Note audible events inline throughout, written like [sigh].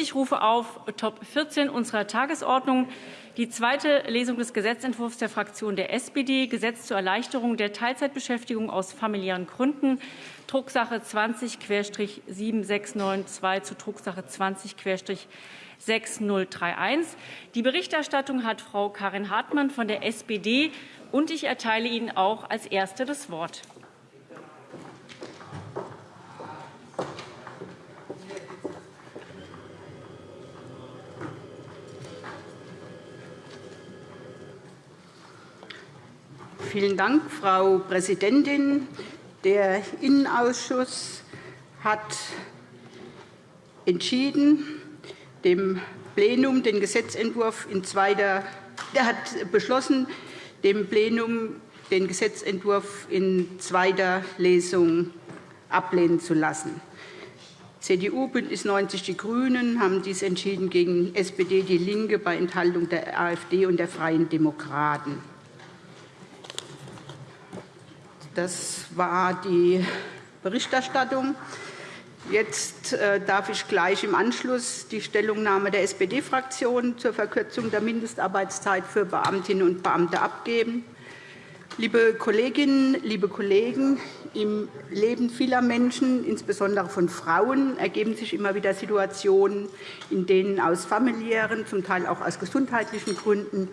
Ich rufe auf Top 14 unserer Tagesordnung die zweite Lesung des Gesetzentwurfs der Fraktion der SPD, Gesetz zur Erleichterung der Teilzeitbeschäftigung aus familiären Gründen, Drucksache 20-7692 zu Drucksache 20-6031. Die Berichterstattung hat Frau Karin Hartmann von der SPD, und ich erteile Ihnen auch als Erste das Wort. Vielen Dank, Frau Präsidentin. Der Innenausschuss hat entschieden, dem Plenum den Gesetzentwurf in zweiter, der hat beschlossen, dem Plenum den Gesetzentwurf in zweiter Lesung ablehnen zu lassen. CDU, BÜNDNIS 90 die GRÜNEN haben dies entschieden gegen SPD, DIE LINKE bei Enthaltung der AfD und der Freien Demokraten. Das war die Berichterstattung. Jetzt äh, darf ich gleich im Anschluss die Stellungnahme der SPD-Fraktion zur Verkürzung der Mindestarbeitszeit für Beamtinnen und Beamte abgeben. Liebe Kolleginnen, liebe Kollegen, im Leben vieler Menschen, insbesondere von Frauen, ergeben sich immer wieder Situationen, in denen aus familiären, zum Teil auch aus gesundheitlichen Gründen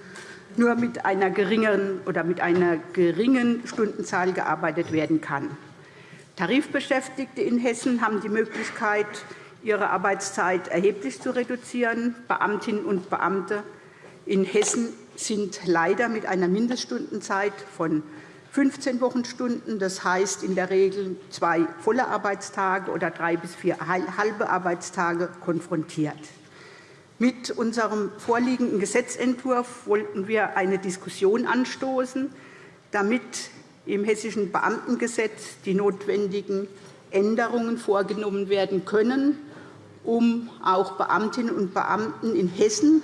nur mit einer geringen oder mit einer geringen Stundenzahl gearbeitet werden kann. Tarifbeschäftigte in Hessen haben die Möglichkeit, ihre Arbeitszeit erheblich zu reduzieren. Beamtinnen und Beamte in Hessen sind leider mit einer Mindeststundenzeit von 15 Wochenstunden, das heißt in der Regel zwei volle Arbeitstage oder drei bis vier halbe Arbeitstage, konfrontiert. Mit unserem vorliegenden Gesetzentwurf wollten wir eine Diskussion anstoßen, damit im Hessischen Beamtengesetz die notwendigen Änderungen vorgenommen werden können, um auch Beamtinnen und Beamten in Hessen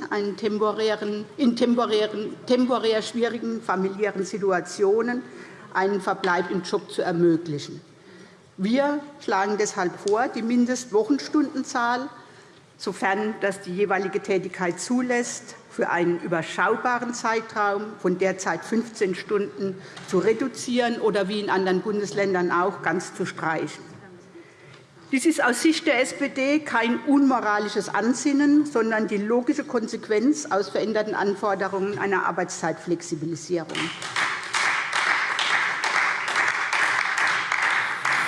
in temporär schwierigen familiären Situationen einen Verbleib im Job zu ermöglichen. Wir schlagen deshalb vor, die Mindestwochenstundenzahl sofern das die jeweilige Tätigkeit zulässt, für einen überschaubaren Zeitraum von derzeit 15 Stunden zu reduzieren oder wie in anderen Bundesländern auch ganz zu streichen. Dies ist aus Sicht der SPD kein unmoralisches Ansinnen, sondern die logische Konsequenz aus veränderten Anforderungen einer Arbeitszeitflexibilisierung.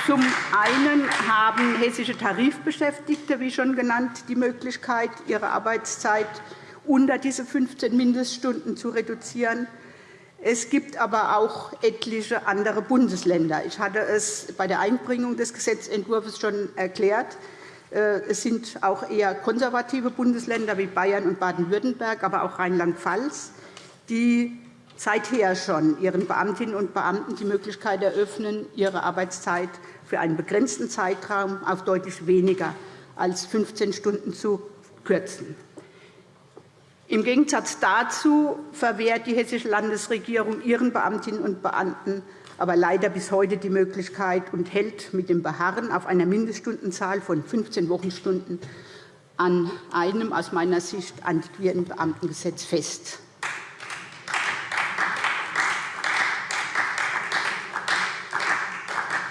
Zum einen haben hessische Tarifbeschäftigte, wie schon genannt, die Möglichkeit, ihre Arbeitszeit unter diese 15 Mindeststunden zu reduzieren. Es gibt aber auch etliche andere Bundesländer. Ich hatte es bei der Einbringung des Gesetzentwurfs schon erklärt. Äh, es sind auch eher konservative Bundesländer wie Bayern und Baden-Württemberg, aber auch Rheinland-Pfalz, die seither schon ihren Beamtinnen und Beamten die Möglichkeit eröffnen, ihre Arbeitszeit für einen begrenzten Zeitraum auf deutlich weniger als 15 Stunden zu kürzen. Im Gegensatz dazu verwehrt die Hessische Landesregierung ihren Beamtinnen und Beamten aber leider bis heute die Möglichkeit und hält mit dem Beharren auf einer Mindeststundenzahl von 15 Wochenstunden an einem aus meiner Sicht antiquierten Beamtengesetz fest.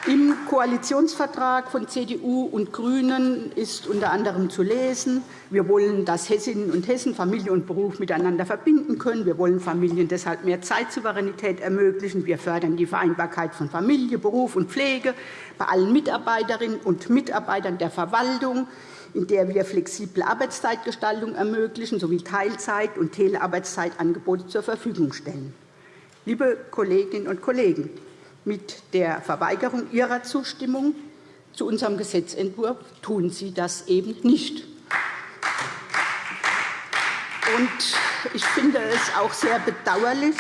Im Koalitionsvertrag von CDU und GRÜNEN ist unter anderem zu lesen, wir wollen, dass Hessinnen und Hessen Familie und Beruf miteinander verbinden können. Wir wollen Familien deshalb mehr Zeitsouveränität ermöglichen. Wir fördern die Vereinbarkeit von Familie, Beruf und Pflege bei allen Mitarbeiterinnen und Mitarbeitern der Verwaltung, in der wir flexible Arbeitszeitgestaltung ermöglichen sowie Teilzeit- und Telearbeitszeitangebote zur Verfügung stellen. Liebe Kolleginnen und Kollegen, mit der Verweigerung Ihrer Zustimmung zu unserem Gesetzentwurf tun Sie das eben nicht. Ich finde es auch sehr bedauerlich,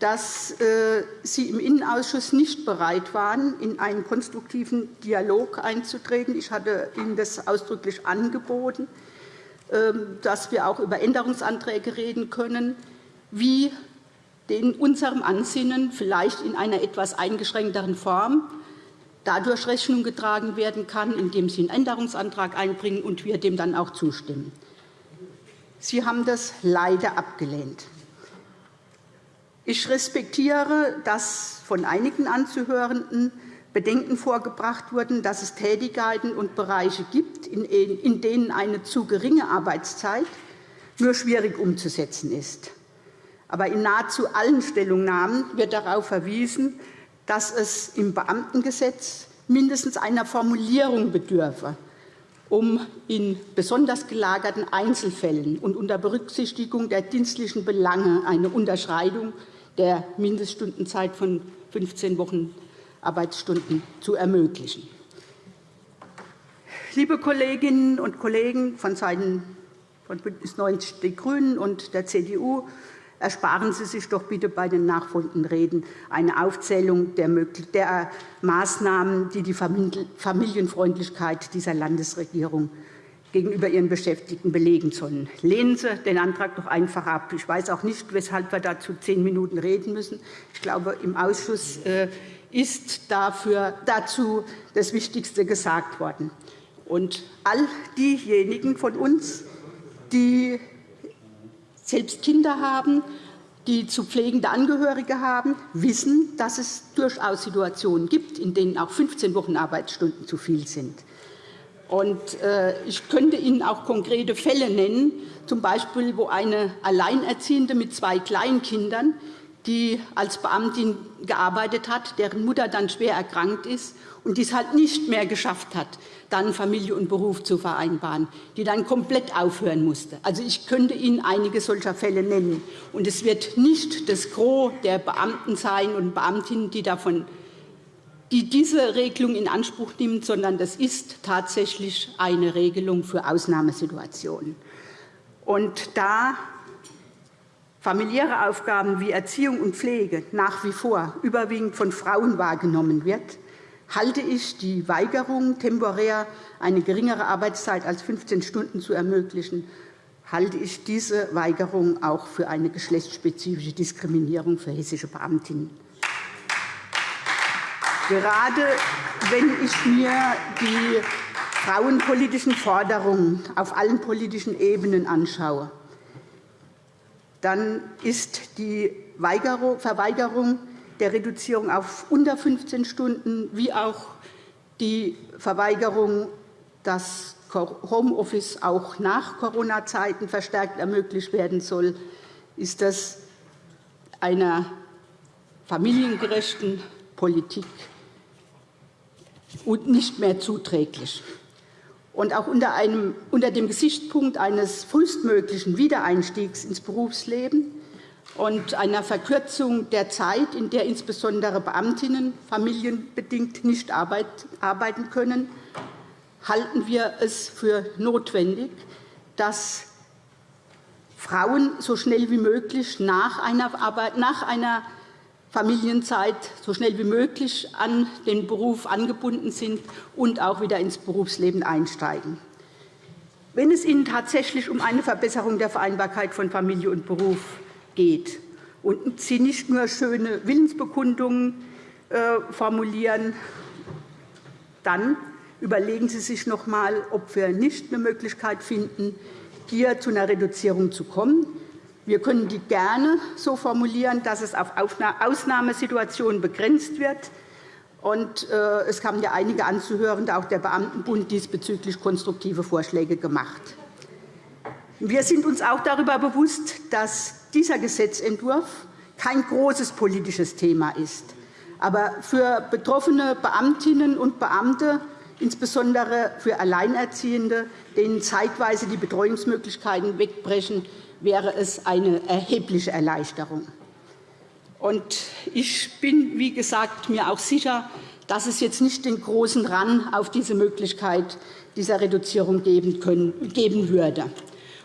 dass äh, Sie im Innenausschuss nicht bereit waren, in einen konstruktiven Dialog einzutreten. Ich hatte Ihnen das ausdrücklich angeboten, ähm, dass wir auch über Änderungsanträge reden können, wie in unserem Ansinnen vielleicht in einer etwas eingeschränkteren Form dadurch Rechnung getragen werden kann, indem Sie einen Änderungsantrag einbringen und wir dem dann auch zustimmen. Sie haben das leider abgelehnt. Ich respektiere, dass von einigen Anzuhörenden Bedenken vorgebracht wurden, dass es Tätigkeiten und Bereiche gibt, in denen eine zu geringe Arbeitszeit nur schwierig umzusetzen ist. Aber in nahezu allen Stellungnahmen wird darauf verwiesen, dass es im Beamtengesetz mindestens einer Formulierung bedürfe, um in besonders gelagerten Einzelfällen und unter Berücksichtigung der dienstlichen Belange eine Unterschreitung der Mindeststundenzeit von 15 Wochen Arbeitsstunden zu ermöglichen. Liebe Kolleginnen und Kollegen von Seiten von BÜNDNIS 90 die GRÜNEN und der CDU, ersparen Sie sich doch bitte bei den nachfolgenden Reden eine Aufzählung der Maßnahmen, die die Familienfreundlichkeit dieser Landesregierung gegenüber ihren Beschäftigten belegen sollen. Lehnen Sie den Antrag doch einfach ab. Ich weiß auch nicht, weshalb wir dazu zehn Minuten reden müssen. Ich glaube, im Ausschuss äh, ist dafür, dazu das Wichtigste gesagt worden. Und all diejenigen von uns, die selbst Kinder haben, die zu pflegende Angehörige haben, wissen, dass es durchaus Situationen gibt, in denen auch 15 Wochen Arbeitsstunden zu viel sind. Äh, ich könnte Ihnen auch konkrete Fälle nennen, z. B. wo eine Alleinerziehende mit zwei Kleinkindern die als Beamtin gearbeitet hat, deren Mutter dann schwer erkrankt ist und dies halt nicht mehr geschafft hat, dann Familie und Beruf zu vereinbaren, die dann komplett aufhören musste. Also, ich könnte Ihnen einige solcher Fälle nennen. Und es wird nicht das Gros der Beamten sein und Beamtinnen, die davon die diese Regelung in Anspruch nimmt, sondern das ist tatsächlich eine Regelung für Ausnahmesituationen. Und da familiäre Aufgaben wie Erziehung und Pflege nach wie vor überwiegend von Frauen wahrgenommen wird, halte ich die Weigerung, temporär eine geringere Arbeitszeit als 15 Stunden zu ermöglichen, halte ich diese Weigerung auch für eine geschlechtsspezifische Diskriminierung für hessische Beamtinnen. Gerade wenn ich mir die frauenpolitischen Forderungen auf allen politischen Ebenen anschaue, dann ist die Verweigerung der Reduzierung auf unter 15 Stunden wie auch die Verweigerung, dass Homeoffice auch nach Corona-Zeiten verstärkt ermöglicht werden soll, ist das einer familiengerechten Politik und nicht mehr zuträglich und auch unter, einem, unter dem Gesichtspunkt eines frühestmöglichen Wiedereinstiegs ins Berufsleben und einer Verkürzung der Zeit, in der insbesondere Beamtinnen familienbedingt nicht arbeiten können, halten wir es für notwendig, dass Frauen so schnell wie möglich nach einer, Arbeit, nach einer Familienzeit so schnell wie möglich an den Beruf angebunden sind und auch wieder ins Berufsleben einsteigen. Wenn es Ihnen tatsächlich um eine Verbesserung der Vereinbarkeit von Familie und Beruf geht und Sie nicht nur schöne Willensbekundungen äh, formulieren, dann überlegen Sie sich noch einmal, ob wir nicht eine Möglichkeit finden, hier zu einer Reduzierung zu kommen. Wir können die gerne so formulieren, dass es auf Ausnahmesituationen begrenzt wird. Und, äh, es haben ja einige Anzuhörende, auch der Beamtenbund, diesbezüglich konstruktive Vorschläge gemacht. Wir sind uns auch darüber bewusst, dass dieser Gesetzentwurf kein großes politisches Thema ist. Aber für betroffene Beamtinnen und Beamte, insbesondere für Alleinerziehende, denen zeitweise die Betreuungsmöglichkeiten wegbrechen, wäre es eine erhebliche Erleichterung. ich bin, wie gesagt, mir auch sicher, dass es jetzt nicht den großen Run auf diese Möglichkeit dieser Reduzierung geben, würde.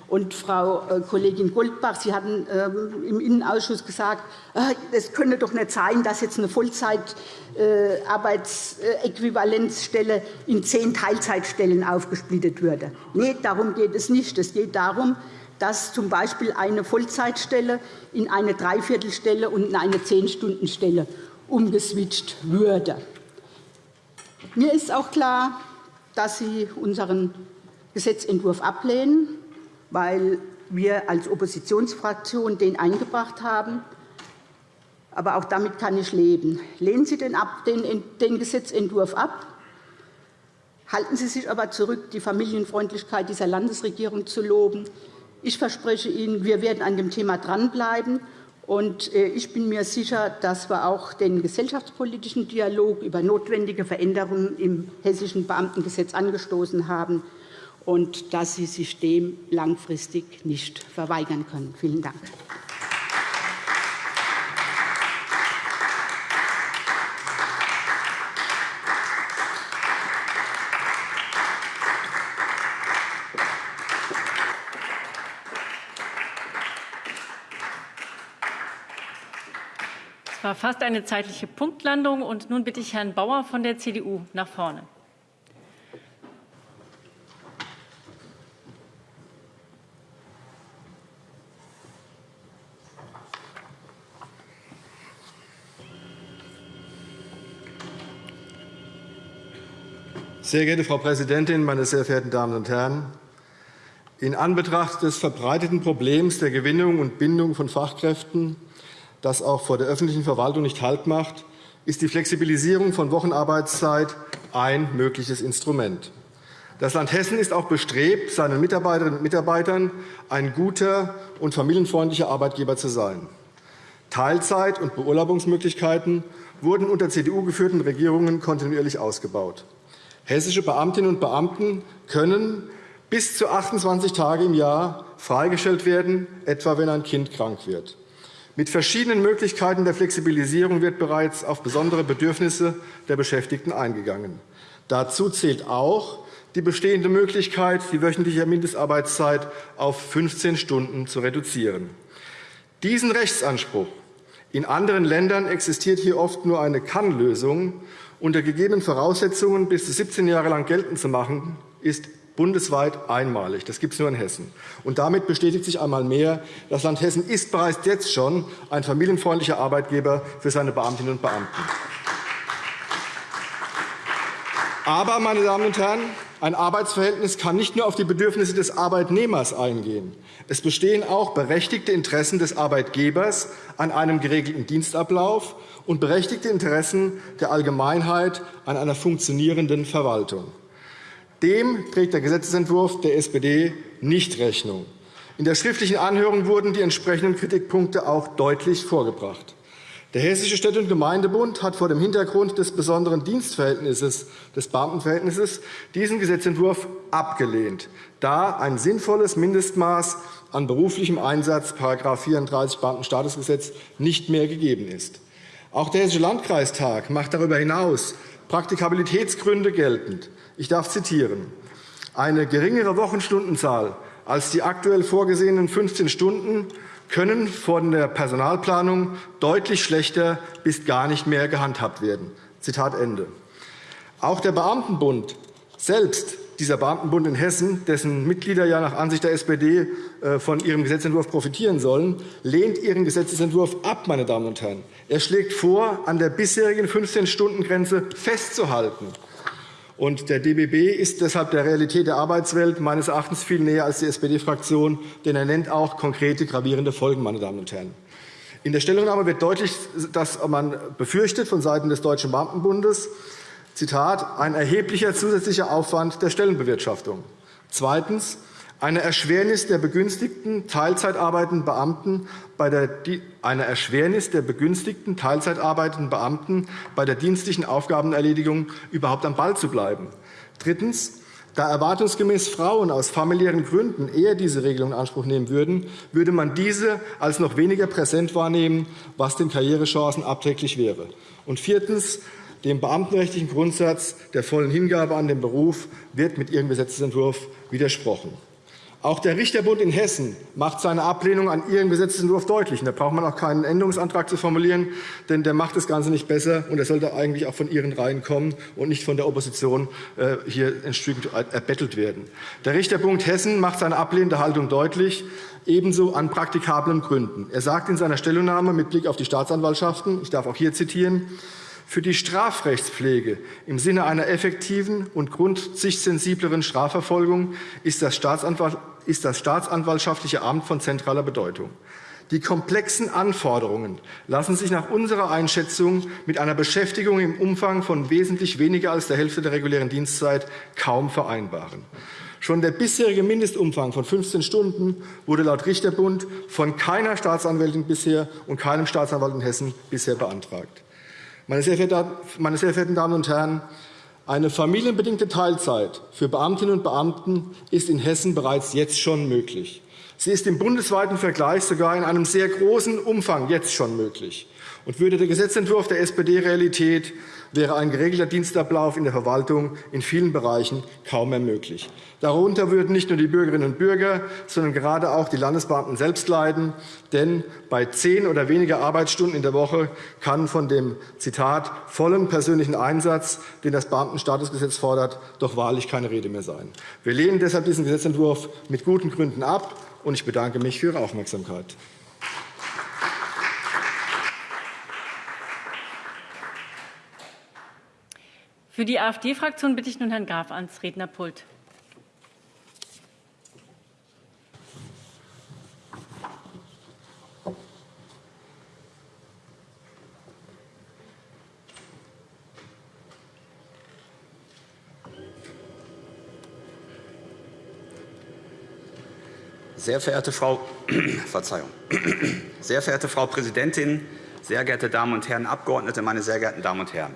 Und, Frau äh, Kollegin Goldbach, Sie hatten ähm, im Innenausschuss gesagt, äh, es könne doch nicht sein, dass jetzt eine Vollzeitarbeitsäquivalenzstelle in zehn Teilzeitstellen aufgesplittet würde. Nein, darum geht es nicht. Es geht darum, dass z. B. eine Vollzeitstelle in eine Dreiviertelstelle und in eine Zehn-Stunden-Stelle umgeswitcht würde. Mir ist auch klar, dass Sie unseren Gesetzentwurf ablehnen, weil wir als Oppositionsfraktion den eingebracht haben. Aber auch damit kann ich leben. Lehnen Sie den, ab, den, den Gesetzentwurf ab. Halten Sie sich aber zurück, die Familienfreundlichkeit dieser Landesregierung zu loben. Ich verspreche Ihnen, wir werden an dem Thema dranbleiben. Und äh, ich bin mir sicher, dass wir auch den gesellschaftspolitischen Dialog über notwendige Veränderungen im Hessischen Beamtengesetz angestoßen haben und dass Sie sich dem langfristig nicht verweigern können. Vielen Dank. War fast eine zeitliche Punktlandung. Und nun bitte ich Herrn Bauer von der CDU nach vorne. Sehr geehrte Frau Präsidentin, meine sehr verehrten Damen und Herren! In Anbetracht des verbreiteten Problems der Gewinnung und Bindung von Fachkräften, das auch vor der öffentlichen Verwaltung nicht Halt macht, ist die Flexibilisierung von Wochenarbeitszeit ein mögliches Instrument. Das Land Hessen ist auch bestrebt, seinen Mitarbeiterinnen und Mitarbeitern ein guter und familienfreundlicher Arbeitgeber zu sein. Teilzeit- und Beurlaubungsmöglichkeiten wurden unter CDU-geführten Regierungen kontinuierlich ausgebaut. Hessische Beamtinnen und Beamten können bis zu 28 Tage im Jahr freigestellt werden, etwa wenn ein Kind krank wird. Mit verschiedenen Möglichkeiten der Flexibilisierung wird bereits auf besondere Bedürfnisse der Beschäftigten eingegangen. Dazu zählt auch die bestehende Möglichkeit, die wöchentliche Mindestarbeitszeit auf 15 Stunden zu reduzieren. Diesen Rechtsanspruch in anderen Ländern existiert hier oft nur eine Kann-Lösung, unter gegebenen Voraussetzungen bis zu 17 Jahre lang geltend zu machen, ist bundesweit einmalig. Das gibt es nur in Hessen. Und damit bestätigt sich einmal mehr, das Land Hessen ist bereits jetzt schon ein familienfreundlicher Arbeitgeber für seine Beamtinnen und Beamten. Aber, meine Damen und Herren, ein Arbeitsverhältnis kann nicht nur auf die Bedürfnisse des Arbeitnehmers eingehen. Es bestehen auch berechtigte Interessen des Arbeitgebers an einem geregelten Dienstablauf und berechtigte Interessen der Allgemeinheit an einer funktionierenden Verwaltung. Dem trägt der Gesetzentwurf der SPD nicht Rechnung. In der schriftlichen Anhörung wurden die entsprechenden Kritikpunkte auch deutlich vorgebracht. Der Hessische Städte- und Gemeindebund hat vor dem Hintergrund des besonderen Dienstverhältnisses des Beamtenverhältnisses diesen Gesetzentwurf abgelehnt, da ein sinnvolles Mindestmaß an beruflichem Einsatz § 34 Beamtenstatusgesetz nicht mehr gegeben ist. Auch der Hessische Landkreistag macht darüber hinaus Praktikabilitätsgründe geltend. Ich darf zitieren. Eine geringere Wochenstundenzahl als die aktuell vorgesehenen 15 Stunden können von der Personalplanung deutlich schlechter bis gar nicht mehr gehandhabt werden. Zitat Ende. Auch der Beamtenbund selbst, dieser Beamtenbund in Hessen, dessen Mitglieder ja nach Ansicht der SPD äh, von ihrem Gesetzentwurf profitieren sollen, lehnt ihren Gesetzentwurf ab. Meine Damen und Herren. Er schlägt vor, an der bisherigen 15-Stunden-Grenze festzuhalten. Und der DBB ist deshalb der Realität der Arbeitswelt meines Erachtens viel näher als die SPD-Fraktion, denn er nennt auch konkrete, gravierende Folgen. Meine Damen und Herren. In der Stellungnahme wird deutlich, dass man befürchtet von Seiten des Deutschen Beamtenbundes, Zitat, ein erheblicher zusätzlicher Aufwand der Stellenbewirtschaftung. Zweitens, eine Erschwernis der begünstigten Teilzeitarbeitenden Beamten bei der, eine Erschwernis der begünstigten Teilzeitarbeitenden Beamten bei der dienstlichen Aufgabenerledigung überhaupt am Ball zu bleiben. Drittens. Da erwartungsgemäß Frauen aus familiären Gründen eher diese Regelung in Anspruch nehmen würden, würde man diese als noch weniger präsent wahrnehmen, was den Karrierechancen abträglich wäre. Und viertens. Dem beamtenrechtlichen Grundsatz der vollen Hingabe an den Beruf wird mit Ihrem Gesetzentwurf widersprochen. Auch der Richterbund in Hessen macht seine Ablehnung an Ihrem Gesetzentwurf deutlich. da braucht man auch keinen Änderungsantrag zu formulieren, denn der macht das Ganze nicht besser. und Er sollte eigentlich auch von Ihren Reihen kommen und nicht von der Opposition äh, hier entsprechend erbettelt werden. Der Richterbund Hessen macht seine ablehnende Haltung deutlich, ebenso an praktikablen Gründen. Er sagt in seiner Stellungnahme mit Blick auf die Staatsanwaltschaften, ich darf auch hier zitieren, Für die Strafrechtspflege im Sinne einer effektiven und grundsichtsensibleren Strafverfolgung ist das, ist das staatsanwaltschaftliche Amt von zentraler Bedeutung. Die komplexen Anforderungen lassen sich nach unserer Einschätzung mit einer Beschäftigung im Umfang von wesentlich weniger als der Hälfte der regulären Dienstzeit kaum vereinbaren. Schon der bisherige Mindestumfang von 15 Stunden wurde laut Richterbund von keiner Staatsanwältin bisher und keinem Staatsanwalt in Hessen bisher beantragt. Meine sehr verehrten Damen und Herren, eine familienbedingte Teilzeit für Beamtinnen und Beamten ist in Hessen bereits jetzt schon möglich. Sie ist im bundesweiten Vergleich sogar in einem sehr großen Umfang jetzt schon möglich. Und würde der Gesetzentwurf der SPD Realität, wäre ein geregelter Dienstablauf in der Verwaltung in vielen Bereichen kaum mehr möglich. Darunter würden nicht nur die Bürgerinnen und Bürger, sondern gerade auch die Landesbeamten selbst leiden. Denn bei zehn oder weniger Arbeitsstunden in der Woche kann von dem Zitat vollen persönlichen Einsatz, den das Beamtenstatusgesetz fordert, doch wahrlich keine Rede mehr sein. Wir lehnen deshalb diesen Gesetzentwurf mit guten Gründen ab. Und ich bedanke mich für Ihre Aufmerksamkeit. Für die AfD-Fraktion bitte ich nun Herrn Graf ans Rednerpult. Sehr verehrte Frau, [clears throat] Verzeihung. [clears throat] Sehr verehrte Frau Präsidentin, sehr geehrte Damen und Herren Abgeordnete, meine sehr geehrten Damen und Herren!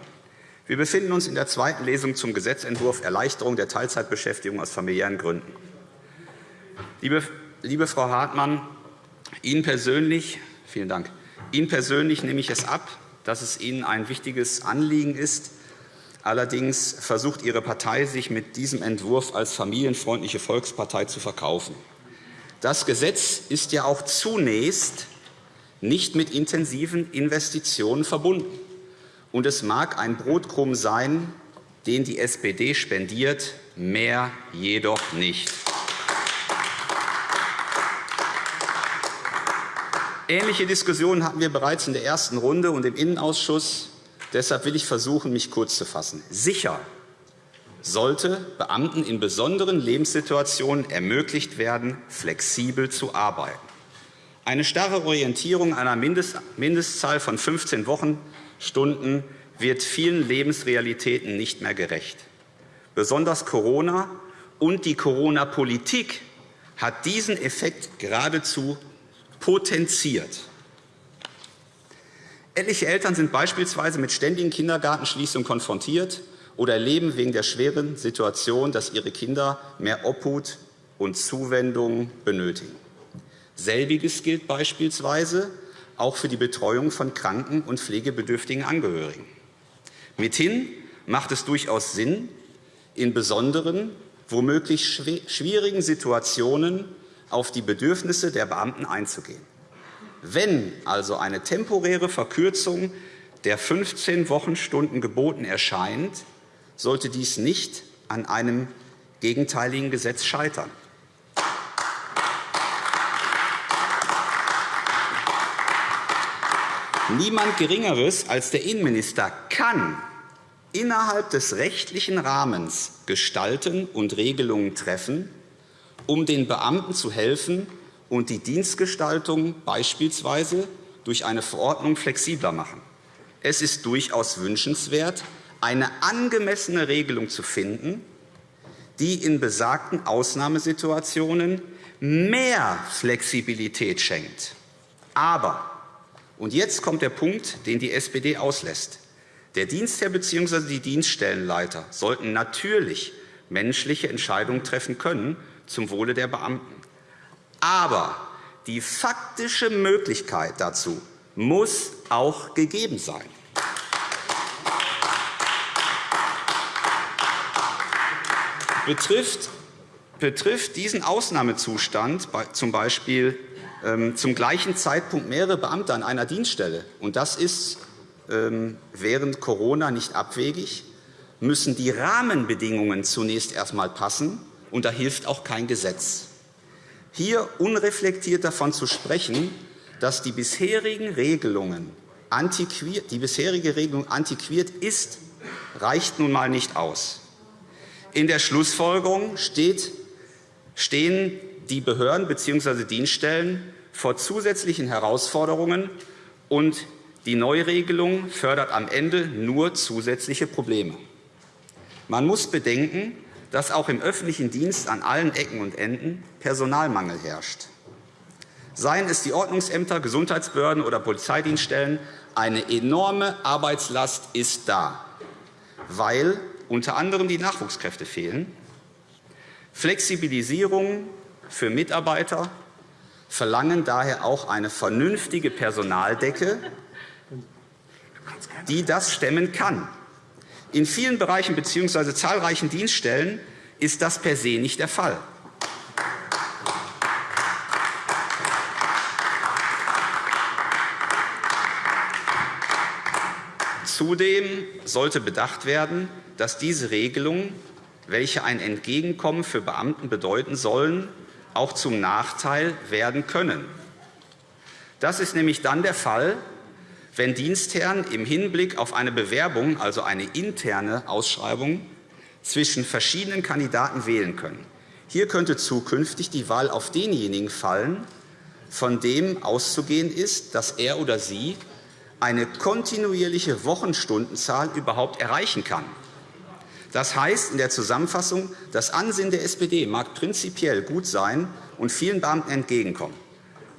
Wir befinden uns in der zweiten Lesung zum Gesetzentwurf Erleichterung der Teilzeitbeschäftigung aus familiären Gründen. Liebe, liebe Frau Hartmann, Ihnen persönlich, vielen Dank, Ihnen persönlich nehme ich es ab, dass es Ihnen ein wichtiges Anliegen ist. Allerdings versucht Ihre Partei, sich mit diesem Entwurf als familienfreundliche Volkspartei zu verkaufen. Das Gesetz ist ja auch zunächst nicht mit intensiven Investitionen verbunden. Und es mag ein Brotkrumm sein, den die SPD spendiert, mehr jedoch nicht. Ähnliche Diskussionen hatten wir bereits in der ersten Runde und im Innenausschuss. Deshalb will ich versuchen, mich kurz zu fassen. Sicher sollte Beamten in besonderen Lebenssituationen ermöglicht werden, flexibel zu arbeiten. Eine starre Orientierung einer Mindestzahl von 15 Wochen Stunden wird vielen Lebensrealitäten nicht mehr gerecht. Besonders Corona und die Corona-Politik hat diesen Effekt geradezu potenziert. Etliche Eltern sind beispielsweise mit ständigen Kindergartenschließungen konfrontiert oder erleben wegen der schweren Situation, dass ihre Kinder mehr Obhut und Zuwendung benötigen. Selbiges gilt beispielsweise auch für die Betreuung von kranken und pflegebedürftigen Angehörigen. Mithin macht es durchaus Sinn, in besonderen, womöglich schwierigen Situationen auf die Bedürfnisse der Beamten einzugehen. Wenn also eine temporäre Verkürzung der 15 Wochenstunden geboten erscheint, sollte dies nicht an einem gegenteiligen Gesetz scheitern. Niemand Geringeres als der Innenminister kann innerhalb des rechtlichen Rahmens gestalten und Regelungen treffen, um den Beamten zu helfen und die Dienstgestaltung beispielsweise durch eine Verordnung flexibler machen. Es ist durchaus wünschenswert, eine angemessene Regelung zu finden, die in besagten Ausnahmesituationen mehr Flexibilität schenkt. Aber und jetzt kommt der Punkt, den die SPD auslässt. Der Dienstherr bzw. die Dienststellenleiter sollten natürlich menschliche Entscheidungen treffen können zum Wohle der Beamten. Aber die faktische Möglichkeit dazu muss auch gegeben sein. Betrifft, betrifft diesen Ausnahmezustand z. B. Ähm, zum gleichen Zeitpunkt mehrere Beamte an einer Dienststelle, und das ist ähm, während Corona nicht abwegig, müssen die Rahmenbedingungen zunächst erst einmal passen, und da hilft auch kein Gesetz. Hier unreflektiert davon zu sprechen, dass die bisherigen Regelungen antiquiert, die bisherige Regelung antiquiert ist, reicht nun einmal nicht aus. In der Schlussfolgerung steht, stehen die Behörden bzw. Dienststellen vor zusätzlichen Herausforderungen, und die Neuregelung fördert am Ende nur zusätzliche Probleme. Man muss bedenken, dass auch im öffentlichen Dienst an allen Ecken und Enden Personalmangel herrscht. Seien es die Ordnungsämter, Gesundheitsbehörden oder Polizeidienststellen, eine enorme Arbeitslast ist da, weil unter anderem die Nachwuchskräfte fehlen. Flexibilisierung für Mitarbeiter verlangen daher auch eine vernünftige Personaldecke, die das stemmen kann. In vielen Bereichen bzw. zahlreichen Dienststellen ist das per se nicht der Fall. Zudem sollte bedacht werden, dass diese Regelungen, welche ein Entgegenkommen für Beamten bedeuten sollen, auch zum Nachteil werden können. Das ist nämlich dann der Fall, wenn Dienstherren im Hinblick auf eine Bewerbung, also eine interne Ausschreibung, zwischen verschiedenen Kandidaten wählen können. Hier könnte zukünftig die Wahl auf denjenigen fallen, von dem auszugehen ist, dass er oder sie eine kontinuierliche Wochenstundenzahl überhaupt erreichen kann. Das heißt in der Zusammenfassung, das Ansehen der SPD mag prinzipiell gut sein und vielen Beamten entgegenkommen.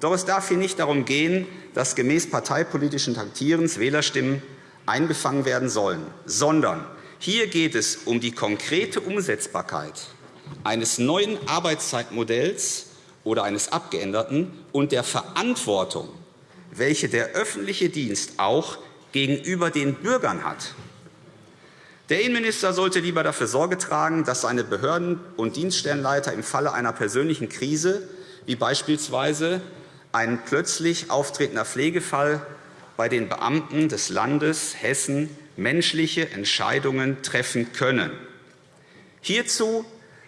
Doch es darf hier nicht darum gehen, dass gemäß parteipolitischen Taktierens Wählerstimmen eingefangen werden sollen, sondern hier geht es um die konkrete Umsetzbarkeit eines neuen Arbeitszeitmodells oder eines abgeänderten und der Verantwortung, welche der öffentliche Dienst auch gegenüber den Bürgern hat. Der Innenminister sollte lieber dafür Sorge tragen, dass seine Behörden- und Dienststellenleiter im Falle einer persönlichen Krise, wie beispielsweise ein plötzlich auftretender Pflegefall, bei den Beamten des Landes Hessen menschliche Entscheidungen treffen können. Hierzu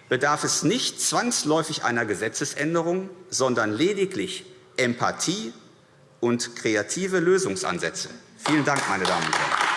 bedarf es nicht zwangsläufig einer Gesetzesänderung, sondern lediglich Empathie und kreative Lösungsansätze. Vielen Dank, meine Damen und Herren.